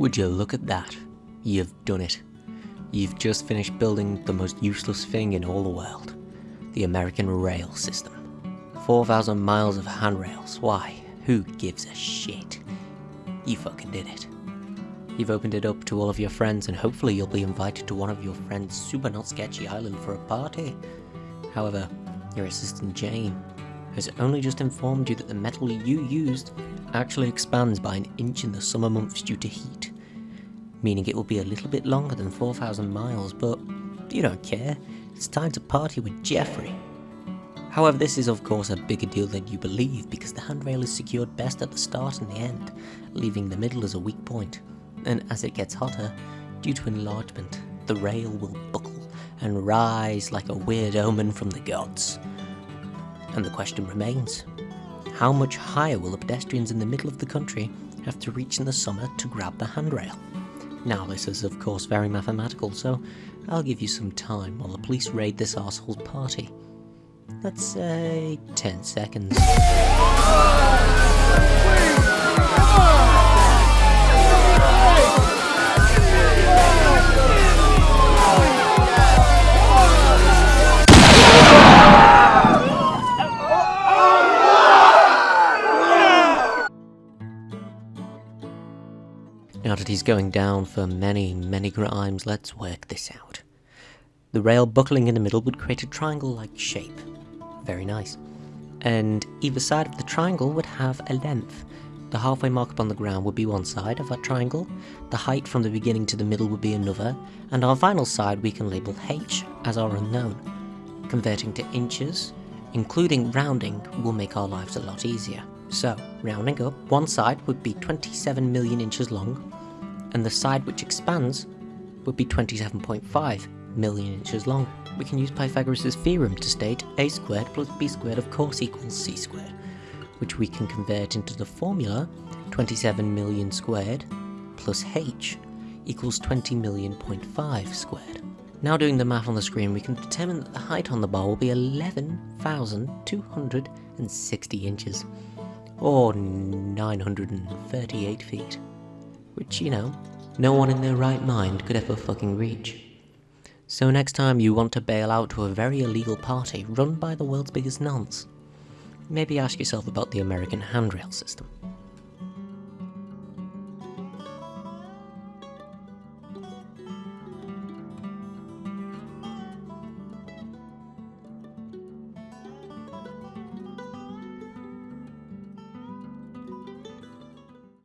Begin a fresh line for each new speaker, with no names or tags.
Would you look at that? You've done it. You've just finished building the most useless thing in all the world. The American rail system. 4,000 miles of handrails. Why? Who gives a shit? You fucking did it. You've opened it up to all of your friends and hopefully you'll be invited to one of your friends' super not sketchy island for a party. However, your assistant Jane has only just informed you that the metal you used actually expands by an inch in the summer months due to heat. Meaning it will be a little bit longer than 4,000 miles, but you don't care. It's time to party with Jeffrey. However, this is of course a bigger deal than you believe because the handrail is secured best at the start and the end, leaving the middle as a weak point and as it gets hotter, due to enlargement, the rail will buckle and rise like a weird omen from the gods. And the question remains, how much higher will the pedestrians in the middle of the country have to reach in the summer to grab the handrail? Now this is of course very mathematical, so I'll give you some time while the police raid this asshole's party. Let's say 10 seconds. Now that he's going down for many, many crimes, let's work this out. The rail buckling in the middle would create a triangle-like shape. Very nice. And either side of the triangle would have a length. The halfway mark upon the ground would be one side of that triangle, the height from the beginning to the middle would be another, and our final side we can label h as our unknown. Converting to inches, including rounding, will make our lives a lot easier. So, rounding up, one side would be 27 million inches long, and the side which expands would be 27.5 million inches long. We can use Pythagoras' theorem to state a squared plus b squared of course equals c squared, which we can convert into the formula 27 million squared plus h equals 20 million point five squared. Now doing the math on the screen, we can determine that the height on the bar will be 11,260 inches, or 938 feet. Which, you know, no one in their right mind could ever fucking reach. So next time you want to bail out to a very illegal party run by the world's biggest nonce, maybe ask yourself about the American handrail system.